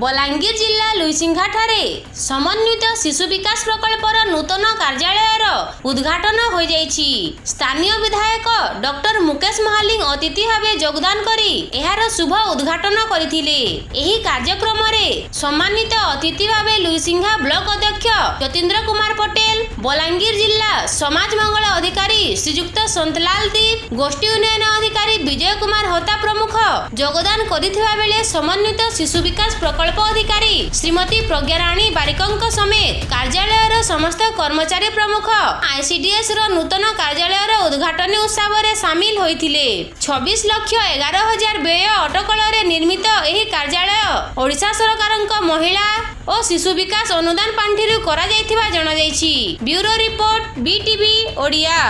ବଲାଙ୍ଗୀର ଜିଲ୍ଲା ଲୁଇସିଂଘାଠାରେ ସମନ୍ୱିତ ଶିଶୁ ବିକାଶ ପ୍ରକଳ୍ପର ନୂତନ କାର୍ଯ୍ୟାଳୟର ଉଦ୍ଘାଟନ ହୋଇଯାଇଛି। ସ୍ଥାନୀୟ ବିଧାୟକ ଡକ୍ଟର ମୁକେଶ ମହାଲିଂ ଅତିଥି ଭାବେ ଯୋଗଦାନ କରି ଏହାର ଶୁଭ ଉଦ୍ଘାଟନ କରିଥିଲେ। ଏହି କାର୍ଯ୍ୟକ୍ରମରେ ସମ୍ମାନିତ ଅତିଥି ଭାବେ ଲୁଇସିଂଘା ବ୍ଲକ ଅଧ୍ୟକ୍ଷ ଯତୀନ୍ଦ୍ର କୁମାର ପଟେଲ ବଲାଙ୍ଗୀର ଜିଲ୍ଲା ସମାଜ ମଙ୍ଗଳ ଅଧିକାରୀ ଶ୍ରୀଯୁକ୍ତ ସନ୍ତଲାଲ ଦୀପ ଗୋଷ୍ଠୀ ଉନ୍ନୟନ ଅଧିକାରୀ ବିଜୟ କୁମାର ହୋତା ପ୍ରମୁଖ। ଯୋଗଦାନ କରିଥିବା ବେଳେ ସମନ୍ୱିତ ଶିଶୁ ବିକାଶ ପ୍ରକଳ୍ପ ଅଧିକାରୀ ଶ୍ରୀମତୀ ପ୍ରଜ୍ଞାରାଣୀ ବାରିକଙ୍କ ସମେତ କାର୍ଯ୍ୟାଳୟର ସମସ୍ତ କର୍ମଚାରୀ ପ୍ରମୁଖ ଆଇସିଡିଏସ୍ ର ନୂତନ କାର୍ଯ୍ୟାଳୟର ଉଦ୍ଘାଟନୀ ଉତ୍ସବରେ ସାମିଲ ହୋଇଥିଲେ। ଛବିଶ ଲକ୍ଷ ଏଗାର ହଜାର ବ୍ୟୟ ଅଟକଳରେ ନିର୍ମିତ ଏହି କାର୍ଯ୍ୟାଳୟ ଓଡ଼ିଶା ସରକାରଙ୍କ ମହିଳା ଓ ଶିଶୁ ବିକାଶ ଅନୁଦାନ ପାଣ୍ଠିରୁ କରାଯାଇଥିବା ଜଣାଯାଇଛି। Bureau report BTV Odia.